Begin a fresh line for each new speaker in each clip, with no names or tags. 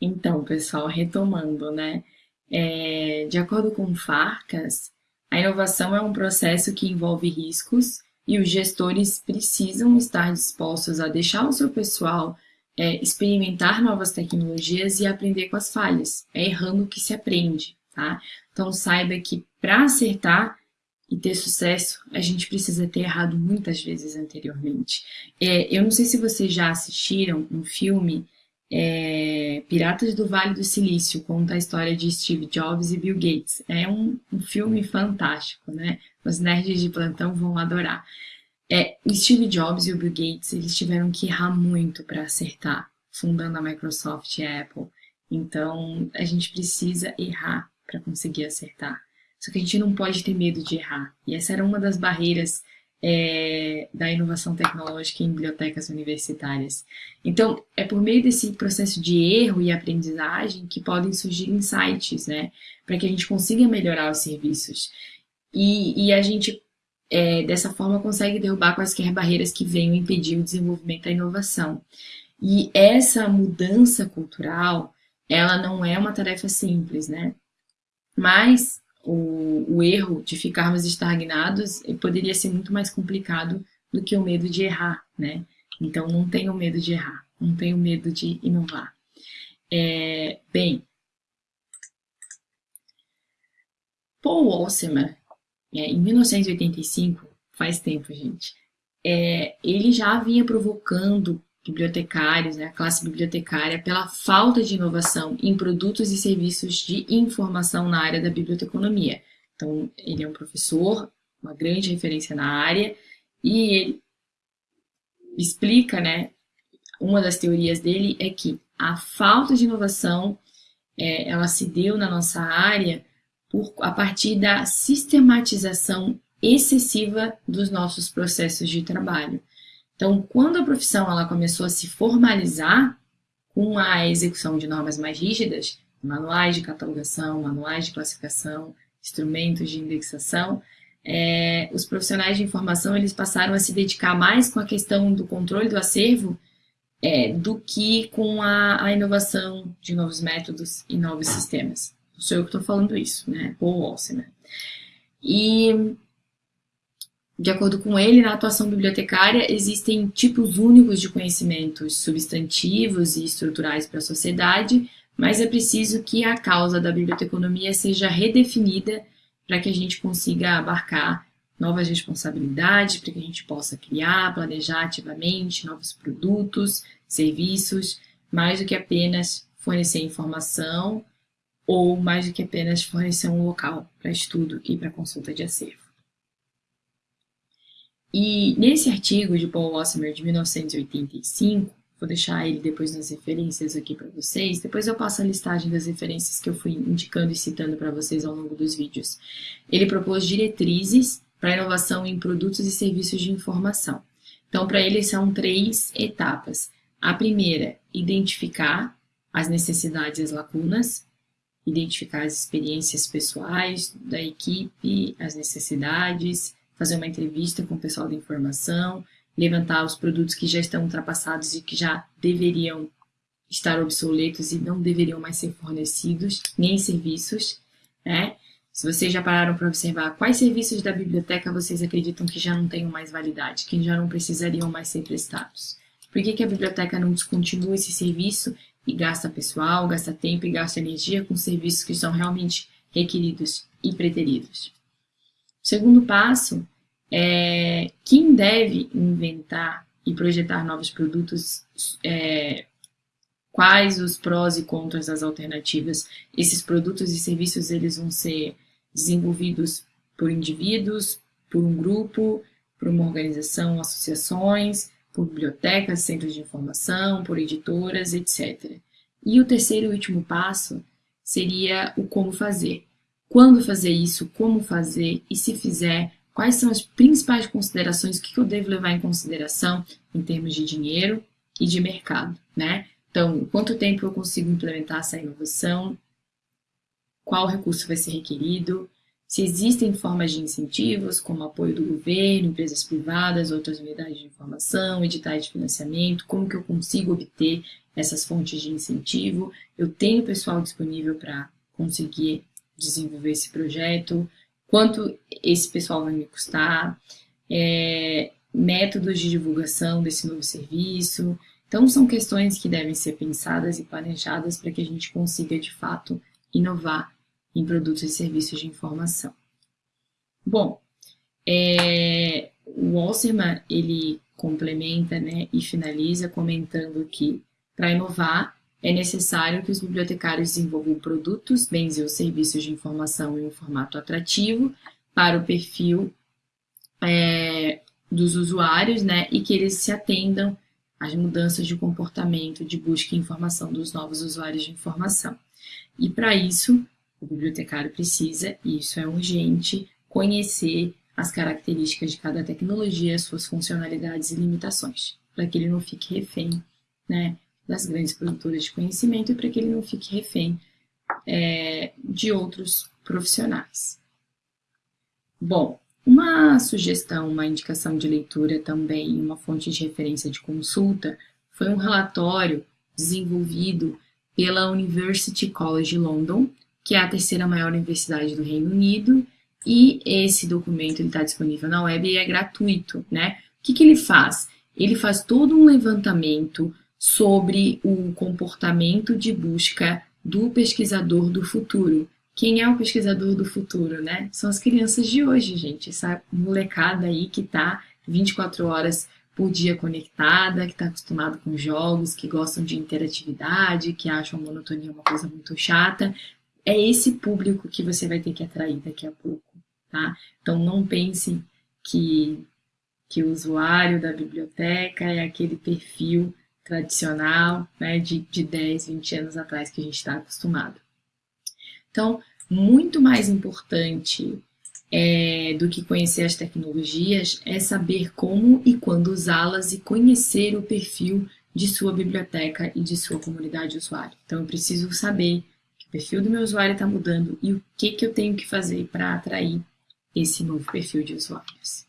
Então, pessoal, retomando, né? É, de acordo com Farcas, a inovação é um processo que envolve riscos e os gestores precisam estar dispostos a deixar o seu pessoal é, experimentar novas tecnologias e aprender com as falhas. É errando que se aprende, tá? Então saiba que para acertar e ter sucesso, a gente precisa ter errado muitas vezes anteriormente. É, eu não sei se vocês já assistiram um filme é, Piratas do Vale do Silício, conta a história de Steve Jobs e Bill Gates. É um, um filme fantástico, né? Os nerds de plantão vão adorar. É, Steve Jobs e o Bill Gates, eles tiveram que errar muito para acertar, fundando a Microsoft e a Apple. Então, a gente precisa errar para conseguir acertar. Só que a gente não pode ter medo de errar. E essa era uma das barreiras é, da inovação tecnológica em bibliotecas universitárias. Então, é por meio desse processo de erro e aprendizagem que podem surgir insights, né? Para que a gente consiga melhorar os serviços. E, e a gente, é, dessa forma, consegue derrubar quaisquer barreiras que venham impedir o desenvolvimento da inovação. E essa mudança cultural, ela não é uma tarefa simples, né? Mas o, o erro de ficarmos estagnados poderia ser muito mais complicado do que o medo de errar, né? Então, não tenho medo de errar, não tenho medo de inovar. É, bem, Paul Wassemer, é, em 1985, faz tempo, gente, é, ele já vinha provocando bibliotecários, né, a classe bibliotecária, pela falta de inovação em produtos e serviços de informação na área da biblioteconomia. Então, ele é um professor, uma grande referência na área, e ele explica, né, uma das teorias dele é que a falta de inovação, é, ela se deu na nossa área por, a partir da sistematização excessiva dos nossos processos de trabalho. Então, quando a profissão ela começou a se formalizar com a execução de normas mais rígidas, manuais de catalogação, manuais de classificação, instrumentos de indexação, é, os profissionais de informação eles passaram a se dedicar mais com a questão do controle do acervo é, do que com a, a, inovação de novos métodos e novos sistemas. Não sou eu que estou falando isso, né? Paul Walseman. E de acordo com ele, na atuação bibliotecária existem tipos únicos de conhecimentos substantivos e estruturais para a sociedade, mas é preciso que a causa da biblioteconomia seja redefinida para que a gente consiga abarcar novas responsabilidades, para que a gente possa criar, planejar ativamente novos produtos, serviços, mais do que apenas fornecer informação ou mais do que apenas fornecer um local para estudo e para consulta de acervo. E nesse artigo de Paul Wassemer de 1985, vou deixar ele depois nas referências aqui para vocês, depois eu passo a listagem das referências que eu fui indicando e citando para vocês ao longo dos vídeos. Ele propôs diretrizes para inovação em produtos e serviços de informação. Então, para ele são três etapas. A primeira, identificar as necessidades e as lacunas, identificar as experiências pessoais da equipe, as necessidades, fazer uma entrevista com o pessoal da informação, levantar os produtos que já estão ultrapassados e que já deveriam estar obsoletos e não deveriam mais ser fornecidos, nem serviços, né? Se vocês já pararam para observar quais serviços da biblioteca vocês acreditam que já não tenham mais validade, que já não precisariam mais ser prestados? Por que, que a biblioteca não descontinua esse serviço e gasta pessoal, gasta tempo e gasta energia com serviços que são realmente requeridos e preteridos? Segundo passo é quem deve inventar e projetar novos produtos, é, quais os prós e contras das alternativas. Esses produtos e serviços eles vão ser desenvolvidos por indivíduos, por um grupo, por uma organização, associações, por bibliotecas, centros de informação, por editoras, etc. E o terceiro e último passo seria o como fazer quando fazer isso, como fazer e se fizer, quais são as principais considerações, o que eu devo levar em consideração em termos de dinheiro e de mercado, né? Então, quanto tempo eu consigo implementar essa inovação, qual recurso vai ser requerido, se existem formas de incentivos, como apoio do governo, empresas privadas, outras unidades de informação, editais de financiamento, como que eu consigo obter essas fontes de incentivo, eu tenho pessoal disponível para conseguir desenvolver esse projeto, quanto esse pessoal vai me custar, é, métodos de divulgação desse novo serviço. Então, são questões que devem ser pensadas e planejadas para que a gente consiga, de fato, inovar em produtos e serviços de informação. Bom, é, o Alcerman, ele complementa né, e finaliza comentando que, para inovar, é necessário que os bibliotecários desenvolvam produtos, bens ou serviços de informação em um formato atrativo para o perfil é, dos usuários, né, e que eles se atendam às mudanças de comportamento de busca e informação dos novos usuários de informação. E para isso, o bibliotecário precisa, e isso é urgente, conhecer as características de cada tecnologia, suas funcionalidades e limitações, para que ele não fique refém né, das grandes produtoras de conhecimento e para que ele não fique refém é, de outros profissionais. Bom, uma sugestão, uma indicação de leitura também, uma fonte de referência de consulta, foi um relatório desenvolvido pela University College London, que é a terceira maior universidade do Reino Unido, e esse documento está disponível na web e é gratuito, né? O que, que ele faz? Ele faz todo um levantamento sobre o comportamento de busca do pesquisador do futuro. Quem é o pesquisador do futuro, né? São as crianças de hoje, gente. Essa molecada aí que está 24 horas por dia conectada, que está acostumado com jogos, que gostam de interatividade, que acham a monotonia uma coisa muito chata. É esse público que você vai ter que atrair daqui a pouco, tá? Então não pense que, que o usuário da biblioteca é aquele perfil tradicional, né, de, de 10, 20 anos atrás que a gente está acostumado. Então, muito mais importante é, do que conhecer as tecnologias é saber como e quando usá-las e conhecer o perfil de sua biblioteca e de sua comunidade usuária. Então, eu preciso saber que o perfil do meu usuário está mudando e o que, que eu tenho que fazer para atrair esse novo perfil de usuários.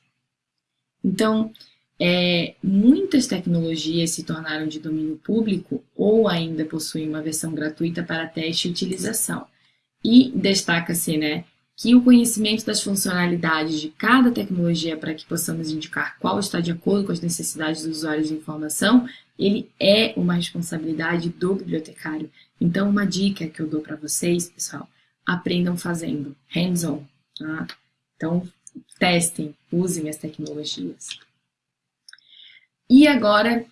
Então, é, muitas tecnologias se tornaram de domínio público ou ainda possuem uma versão gratuita para teste e utilização. E destaca-se né, que o conhecimento das funcionalidades de cada tecnologia para que possamos indicar qual está de acordo com as necessidades dos usuários de informação, ele é uma responsabilidade do bibliotecário. Então, uma dica que eu dou para vocês, pessoal, aprendam fazendo, hands-on. Tá? Então, testem, usem as tecnologias. E agora,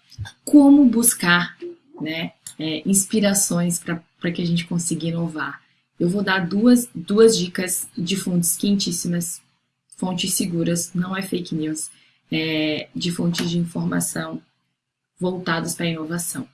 como buscar né, é, inspirações para que a gente consiga inovar? Eu vou dar duas, duas dicas de fontes quentíssimas, fontes seguras, não é fake news, é, de fontes de informação voltadas para a inovação.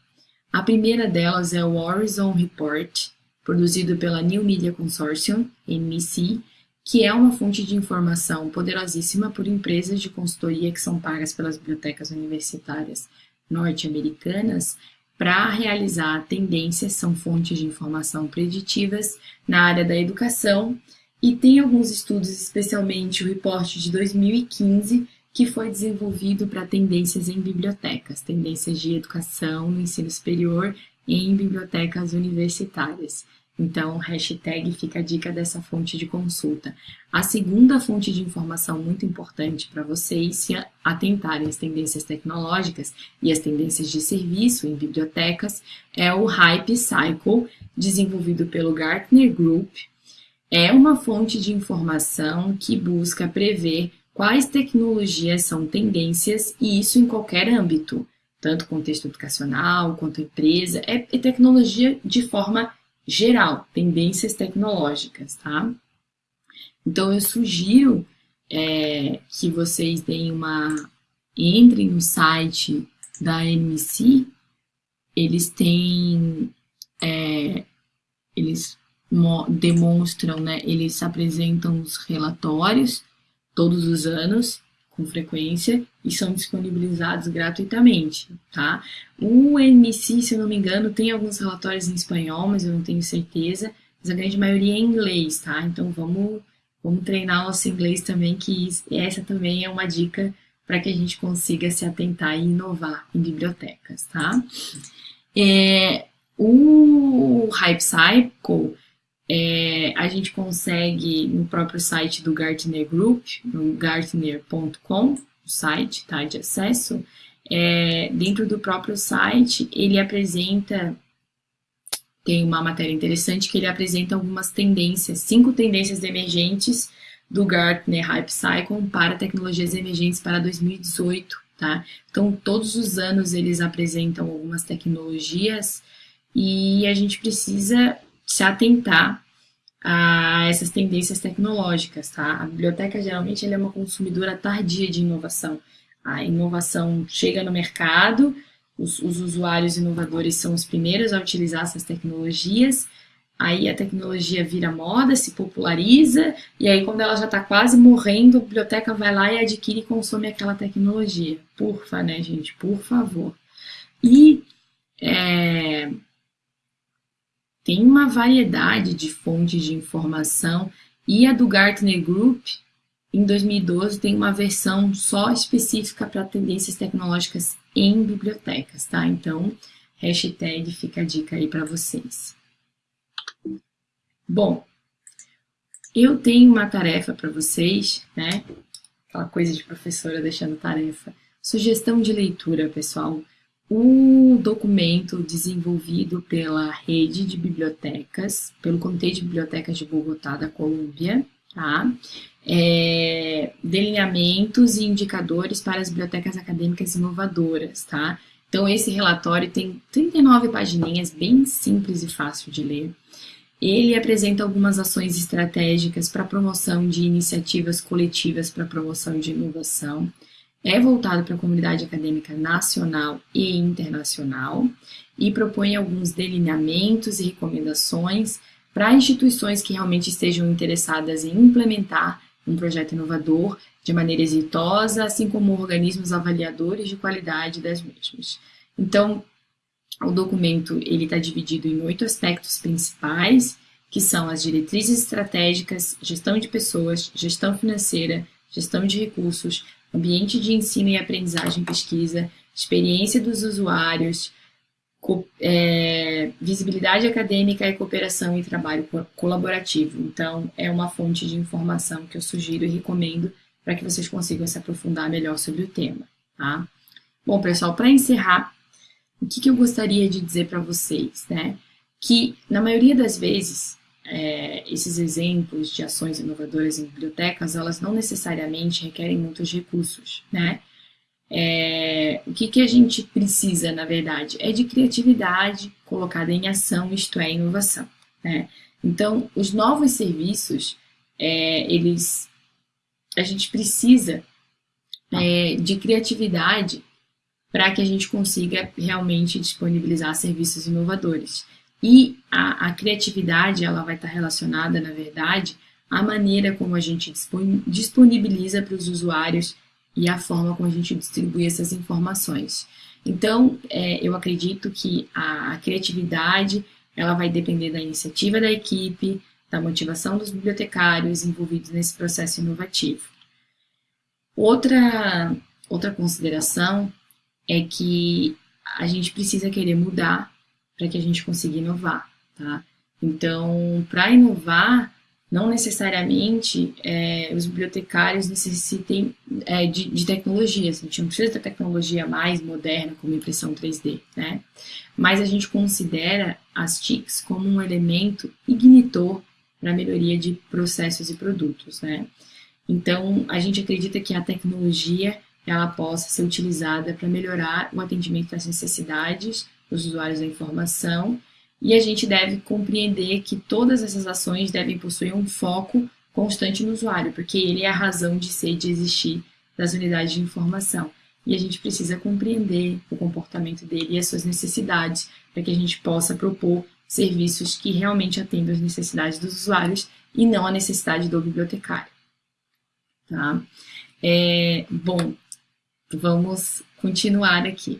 A primeira delas é o Horizon Report, produzido pela New Media Consortium, NMC, que é uma fonte de informação poderosíssima por empresas de consultoria que são pagas pelas bibliotecas universitárias norte-americanas para realizar tendências, são fontes de informação preditivas na área da educação e tem alguns estudos, especialmente o reporte de 2015, que foi desenvolvido para tendências em bibliotecas, tendências de educação no ensino superior em bibliotecas universitárias. Então, hashtag fica a dica dessa fonte de consulta. A segunda fonte de informação muito importante para vocês se atentarem às tendências tecnológicas e às tendências de serviço em bibliotecas é o Hype Cycle, desenvolvido pelo Gartner Group. É uma fonte de informação que busca prever quais tecnologias são tendências e isso em qualquer âmbito, tanto contexto educacional quanto empresa, é tecnologia de forma geral, tendências tecnológicas, tá? Então, eu sugiro é, que vocês deem uma... Entrem no site da NMC, eles têm... É, eles demonstram, né? Eles apresentam os relatórios todos os anos com frequência e são disponibilizados gratuitamente, tá? O MC, se eu não me engano, tem alguns relatórios em espanhol, mas eu não tenho certeza, mas a grande maioria é em inglês, tá? Então vamos, vamos treinar nosso inglês também, que essa também é uma dica para que a gente consiga se atentar e inovar em bibliotecas, tá? É, o Hype Cycle é, a gente consegue no próprio site do Gartner Group, no gartner.com, o site tá, de acesso, é, dentro do próprio site ele apresenta, tem uma matéria interessante que ele apresenta algumas tendências, cinco tendências emergentes do Gartner Hype Cycle para tecnologias emergentes para 2018, tá? Então, todos os anos eles apresentam algumas tecnologias e a gente precisa se atentar a essas tendências tecnológicas, tá? A biblioteca geralmente é uma consumidora tardia de inovação. A inovação chega no mercado, os, os usuários inovadores são os primeiros a utilizar essas tecnologias, aí a tecnologia vira moda, se populariza, e aí quando ela já está quase morrendo, a biblioteca vai lá e adquire e consome aquela tecnologia. Porfa, né, gente? Por favor. E é, tem uma variedade de fontes de informação e a do Gartner Group, em 2012, tem uma versão só específica para tendências tecnológicas em bibliotecas, tá? Então, hashtag fica a dica aí para vocês. Bom, eu tenho uma tarefa para vocês, né? Aquela coisa de professora deixando tarefa. Sugestão de leitura, pessoal o documento desenvolvido pela rede de bibliotecas, pelo Comitê de Bibliotecas de Bogotá da Colômbia, tá? É, delineamentos e indicadores para as bibliotecas acadêmicas inovadoras, tá? Então, esse relatório tem 39 pagininhas, bem simples e fácil de ler. Ele apresenta algumas ações estratégicas para promoção de iniciativas coletivas para promoção de inovação é voltado para a comunidade acadêmica nacional e internacional e propõe alguns delineamentos e recomendações para instituições que realmente estejam interessadas em implementar um projeto inovador de maneira exitosa, assim como organismos avaliadores de qualidade das mesmas. Então, o documento ele está dividido em oito aspectos principais, que são as diretrizes estratégicas, gestão de pessoas, gestão financeira, gestão de recursos, ambiente de ensino e aprendizagem pesquisa, experiência dos usuários, é, visibilidade acadêmica e cooperação e trabalho colaborativo. Então, é uma fonte de informação que eu sugiro e recomendo para que vocês consigam se aprofundar melhor sobre o tema. Tá? Bom, pessoal, para encerrar, o que, que eu gostaria de dizer para vocês, né? Que, na maioria das vezes, é, esses exemplos de ações inovadoras em bibliotecas, elas não necessariamente requerem muitos recursos, né? É, o que, que a gente precisa, na verdade, é de criatividade colocada em ação, isto é, inovação, né? Então, os novos serviços, é, eles, a gente precisa é, de criatividade para que a gente consiga realmente disponibilizar serviços inovadores. E a, a criatividade, ela vai estar relacionada, na verdade, à maneira como a gente disponibiliza para os usuários e a forma como a gente distribui essas informações. Então, é, eu acredito que a, a criatividade, ela vai depender da iniciativa da equipe, da motivação dos bibliotecários envolvidos nesse processo inovativo. Outra, outra consideração é que a gente precisa querer mudar para que a gente consiga inovar, tá? Então, para inovar, não necessariamente é, os bibliotecários necessitem é, de, de tecnologias, a gente não precisa da tecnologia mais moderna, como impressão 3D, né? Mas a gente considera as TICs como um elemento ignitor para a melhoria de processos e produtos, né? Então, a gente acredita que a tecnologia ela possa ser utilizada para melhorar o atendimento às necessidades os usuários da informação, e a gente deve compreender que todas essas ações devem possuir um foco constante no usuário, porque ele é a razão de ser, de existir das unidades de informação. E a gente precisa compreender o comportamento dele e as suas necessidades, para que a gente possa propor serviços que realmente atendam as necessidades dos usuários e não a necessidade do bibliotecário. Tá? É, bom, vamos continuar aqui.